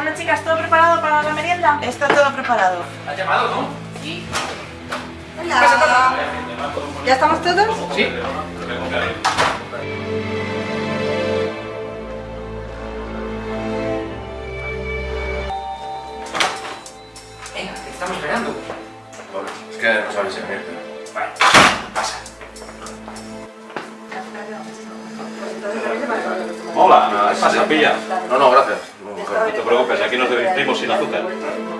Bueno, chicas, ¿todo preparado para la merienda? Está todo preparado. ¿Has llamado, no? Sí. Hola. ¿Ya estamos todos? Sí. Venga, te estamos esperando. Es que no sabes si venir. Vale, pasa. Hola, ¿qué pasa, pilla? No, no, gracias. No te preocupes, aquí nos divertimos sin azúcar.